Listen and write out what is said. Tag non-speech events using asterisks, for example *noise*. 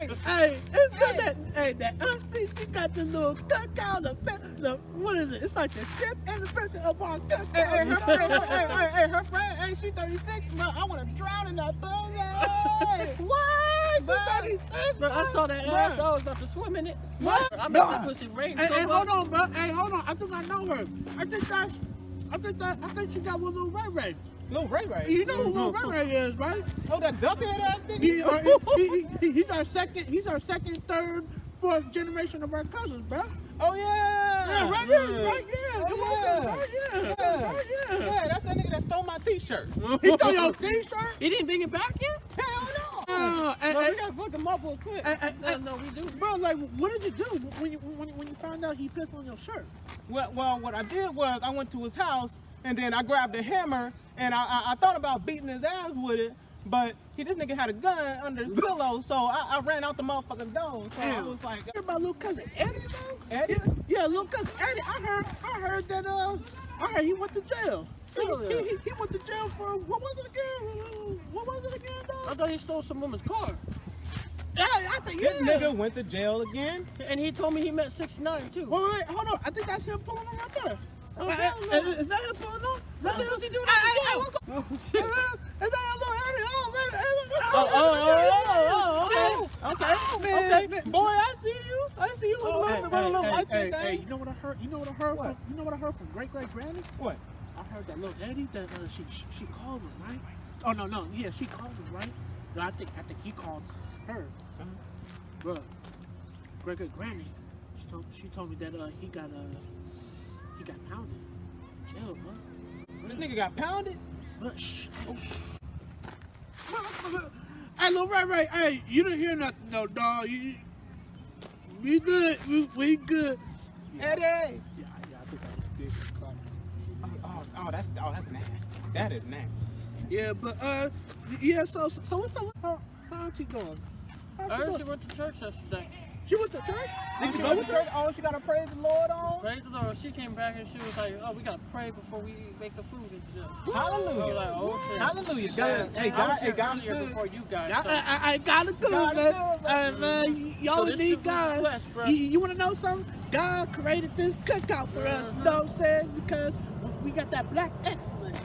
Hey, it's good that hey that auntie she got the little cookout, the, the what is it? It's like the fifth anniversary of our cookout. Hey, hey, her, hey, hey, hey, hey, her friend, hey, she 36, bro. I want to drown in that. Hey. what? She Bro. 36? Bro, I saw that bro. ass. I was about to swim in it. What? I made that pussy rain Hey, so hey, hold on, bro. Hey, hold on. I think I know her. I think that's. I think that. I think she got one little Ray Ray. Lil Ray Ray. You know who little Ray Ray is, right? Oh, that dumpy head ass nigga? He, uh, he, he, *laughs* he, he's our second. He's our second, third, fourth generation of our cousins, bro. Oh, yeah. Yeah, right there, right there. Oh, Come yeah. on, right there, Yeah. right there. Yeah, that's that nigga that stole my t-shirt. *laughs* He stole your t-shirt. He didn't bring it back yet? Hell no. Uh, and, Bro, we gotta fuck him up real quick. and, and, no, no, we do. bro, like, what did you do when you when, when you found out he pissed on your shirt? Well, well, what I did was I went to his house and then I grabbed a hammer and I, I, I thought about beating his ass with it, but he this nigga had a gun under his pillow, so I, I ran out the motherfucking door. So I was like, Hear about little cousin Eddie though? Eddie? Yeah, yeah, little cousin Eddie. I heard, I heard that uh, I heard he went to jail. He, yeah. he, he, he went to jail for what was it again? What was it again, I thought he stole some woman's car. Yeah, I think yeah. this nigga went to jail again. And he told me he met 69 too. Wait, wait, wait, hold on. I think that's him pulling on right there. Oh, Uh, hell uh, no. Is that pulling on? What the hell's he doing Hey, at hey, the hey, jail? what's going- Oh, *laughs* shit. Uh, Is that a little Eddie? Oh, man. Oh, oh, oh, oh, oh, okay, okay, Man, okay. Boy, I see you. I see you, Oh, hey, little, hey, hey, hey, you know what I heard? You know what I heard What? from? You know what I heard from great great granny? What? I heard that little Eddie that uh, she, she she called him right. Oh no no yeah she called him right. No, I think I think he called her. Bro, great great granny. She told she told me that uh he got uh he got pounded. Jail, bro. This nigga got pounded. But shh. Oh, shh. *laughs* Hey, little Ray Ray, hey, you didn't hear nothing, no, dog. You, we good, we, we good. Eddie. Yeah, yeah, I think I did. Oh, oh, oh, that's oh, that's nasty. That is nasty. Yeah, but uh, yeah. So, so what's up? How, how auntie going? How's I heard she went to church yesterday. She went to church. Oh, Did she you go go to church? Oh, she got to praise the Lord on. Praise the Lord. She came back and she was like, "Oh, we gotta pray before we make the food. Hallelujah. Like, "Oh shit." Hallelujah. God, hey, I God, hey, here God's earlier good. before you guys. Yeah, so- I, I, I got it good, God man. good, man. Uh, y'all So need God. blessed. You, you want to know something? God created this cookout for us. You know what I'm saying? Because we got that black excellence.